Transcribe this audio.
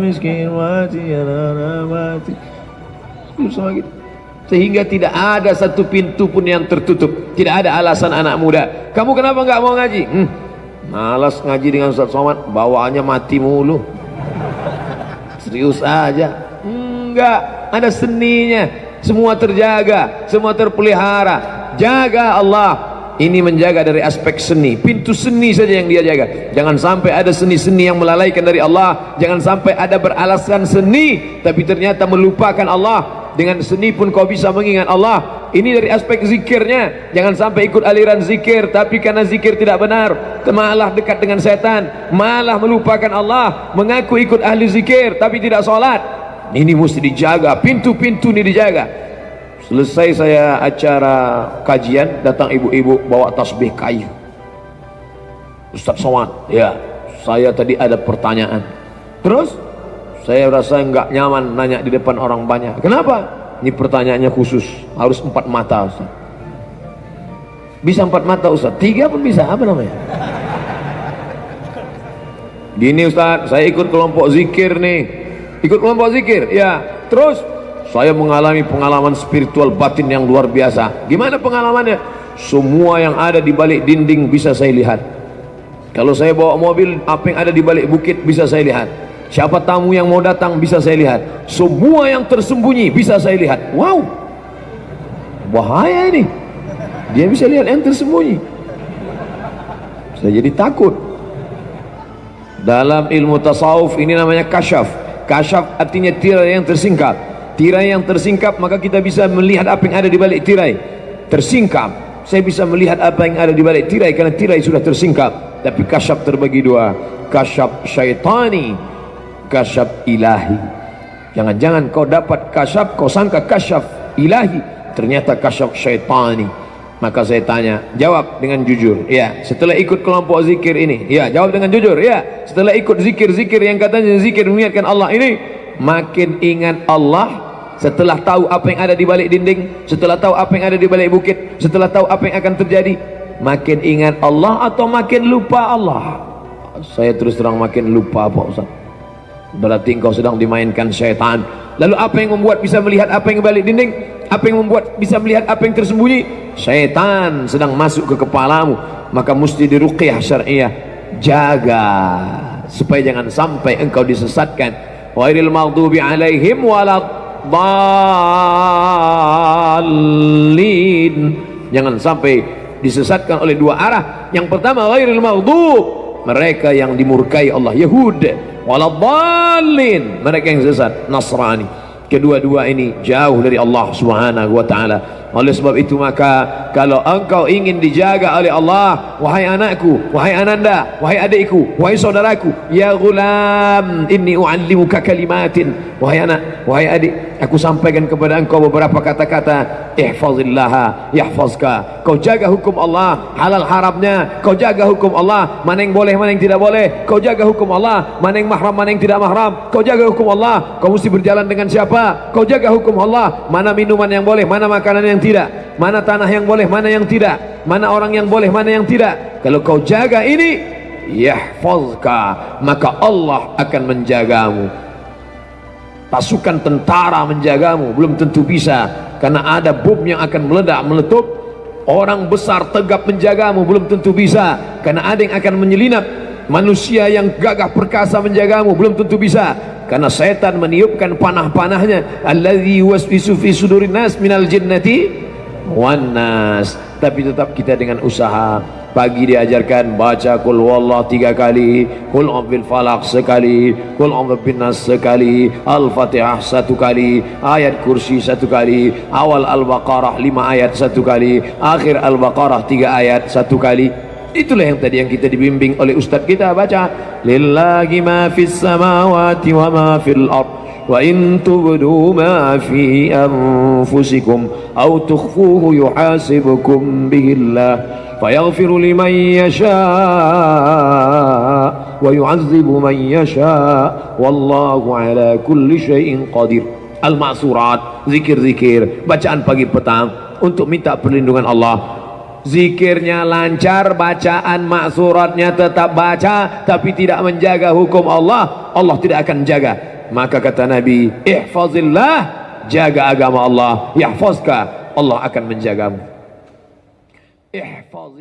miskin mati anak mati susah gitu sehingga tidak ada satu pintu pun yang tertutup. Tidak ada alasan anak muda. Kamu kenapa enggak mau ngaji? Hmm, malas ngaji dengan Ustaz Somad. Bawaannya mati mulu. Serius aja. Enggak. Ada seninya. Semua terjaga. Semua terpelihara. Jaga Allah ini menjaga dari aspek seni. Pintu seni saja yang dia jaga. Jangan sampai ada seni-seni yang melalaikan dari Allah. Jangan sampai ada beralasan seni tapi ternyata melupakan Allah. Dengan seni pun kau bisa mengingat Allah. Ini dari aspek zikirnya. Jangan sampai ikut aliran zikir tapi karena zikir tidak benar malah dekat dengan setan malah melupakan Allah. Mengaku ikut ahli zikir tapi tidak solat. Ini mesti dijaga. Pintu-pintu ini dijaga selesai saya acara kajian datang ibu-ibu bawa tasbih kayu. Ustaz Somad ya saya tadi ada pertanyaan. Terus? Saya rasa enggak nyaman nanya di depan orang banyak. Kenapa? ini pertanyaannya khusus. Harus empat mata Ustaz. Bisa empat mata Ustaz? Tiga pun bisa apa namanya? gini Ustaz saya ikut kelompok zikir nih. Ikut kelompok zikir ya. Terus saya mengalami pengalaman spiritual batin yang luar biasa. Gimana pengalamannya? semua yang ada di balik dinding bisa saya lihat. Kalau saya bawa mobil apa yang ada di balik bukit bisa saya lihat. Siapa tamu yang mau datang bisa saya lihat. Semua yang tersembunyi bisa saya lihat. Wow! Bahaya ini. Dia bisa lihat yang tersembunyi. Saya jadi takut. Dalam ilmu tasawuf ini namanya kasyaf. Kasyaf artinya tirai yang tersingkap tirai yang tersingkap maka kita bisa melihat apa yang ada di balik tirai. Tersingkap. Saya bisa melihat apa yang ada di balik tirai karena tirai sudah tersingkap. Tapi kasyaf terbagi dua. Kasyaf syaitani. Kasyaf ilahi. Jangan-jangan kau dapat kasyaf kau sangka kasyaf ilahi. Ternyata kasyaf syaitani. Maka saya tanya jawab dengan jujur. Ya setelah ikut kelompok zikir ini. Ya jawab dengan jujur. Ya setelah ikut zikir-zikir yang katanya zikir mengingatkan Allah ini makin ingat Allah setelah tahu apa yang ada di balik dinding setelah tahu apa yang ada di balik bukit setelah tahu apa yang akan terjadi makin ingat Allah atau makin lupa Allah? Saya terus terang makin lupa Pak Ustaz. Berarti engkau sedang dimainkan syaitan. Lalu apa yang membuat bisa melihat apa yang balik dinding? Apa yang membuat bisa melihat apa yang tersembunyi? Syaitan sedang masuk ke kepalamu. Maka mesti diruqyah syariah jaga supaya jangan sampai engkau disesatkan. Wairil maghdubi alaihim waladhalin jangan sampai disesatkan oleh dua arah. Yang pertama wairil maghdub mereka yang dimurkai Allah Yahud. Waladhalin mereka yang sesat Nasrani kedua-dua ini jauh dari Allah subhanahu wa ta'ala. Oleh sebab itu maka kalau engkau ingin dijaga oleh Allah wahai anakku wahai ananda wahai adikku wahai saudaraku ya gulam inni u'allimuka kalimatin. Wahai anak wahai adik aku sampaikan kepada engkau beberapa kata-kata. Ihfazillaha yahfazka. Kau jaga hukum Allah halal haramnya. Kau jaga hukum Allah mana yang boleh mana yang tidak boleh. Kau jaga hukum Allah mana yang mahram mana yang tidak mahram. Kau jaga hukum Allah kau mesti berjalan dengan siapa kau jaga hukum Allah. Mana minuman yang boleh mana makanan yang tidak. Mana tanah yang boleh mana yang tidak. Mana orang yang boleh mana yang tidak. Kalau kau jaga ini yahfazka. Maka Allah akan menjagamu. Pasukan tentara menjagamu. Belum tentu bisa. Karena ada bom yang akan meledak meletup. Orang besar tegap menjagamu. Belum tentu bisa. Karena ada yang akan menyelinap manusia yang gagah perkasa menjagamu belum tentu bisa. Karena setan meniupkan panah-panahnya. Alladzi waswisu fi sudurin nas minal jinnati wan nas. Tapi tetap kita dengan usaha. Pagi diajarkan baca kul wallah tiga kali kul ambil falak sekali kul ambil binas sekali al-fatihah satu kali ayat kursi satu kali awal al-baqarah lima ayat satu kali akhir al-baqarah tiga ayat satu kali itulah yang tadi yang kita dibimbing oleh ustaz kita baca. Lillahi ma fis samawati wa ma fil ard wa in tubdu ma fi anfusikum aw tukhfuhu yuhasibukum bihillah liman yasha wa yu'azzibu man yasha. Wallahu ala kulli syai'in qadir. Al-ma'surat zikir-zikir bacaan pagi petang untuk minta perlindungan Allah zikirnya lancar bacaan maksuratnya tetap baca tapi tidak menjaga hukum Allah Allah tidak akan jaga maka kata Nabi ihfazillah jaga agama Allah yahfazka Allah akan menjagamu. Ihfazillah